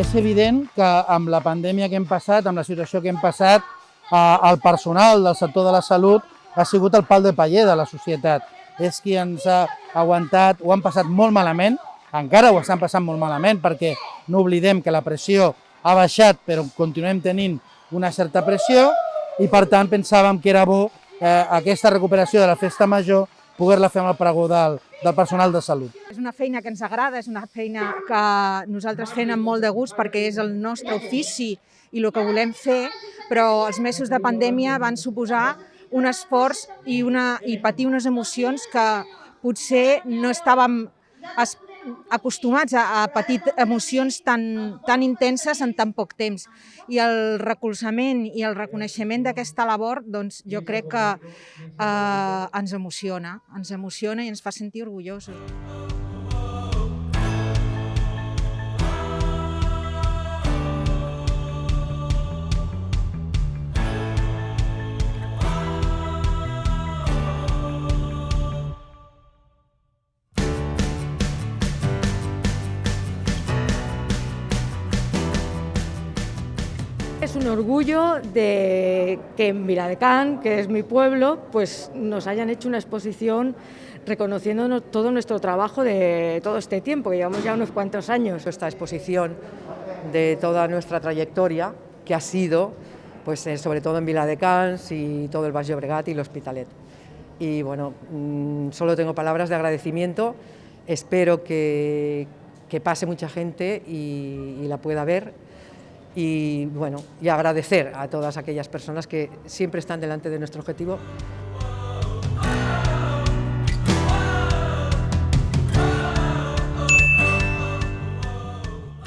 És evident que amb la pandèmia que hem passat, amb la situació que hem passat, eh, el personal del sector de la salut ha sigut el pal de paller de la societat. És qui ens ha aguantat, ho han passat molt malament, encara ho estan passant molt malament perquè no oblidem que la pressió ha baixat però continuem tenint una certa pressió i per tant pensàvem que era bo eh, aquesta recuperació de la festa major poder-la fer amb el pregó del, del personal de salut. Una feina que ens agrada, és una feina que nosaltres fem amb molt de gust perquè és el nostre ofici i el que volem fer, però els mesos de pandèmia van suposar un esforç i, una, i patir unes emocions que potser no estàvem es, acostumats a, a patir emocions tan, tan intenses en tan poc temps. I el recolzament i el reconeixement d'aquesta labor, doncs jo crec que eh, ens emociona, ens emociona i ens fa sentir orgullosos. Es un orgullo de que en Viladecán, que es mi pueblo, pues nos hayan hecho una exposición reconociéndonos todo nuestro trabajo de todo este tiempo, que llevamos ya unos cuantos años. Esta exposición de toda nuestra trayectoria, que ha sido, pues eh, sobre todo en Viladecans y todo el Valle Obregat y el Hospitalet. Y bueno, mmm, solo tengo palabras de agradecimiento, espero que, pase mucha gente y la pueda ver y bueno, y agradecer a todas aquellas personas que siempre están delante de nuestro objetivo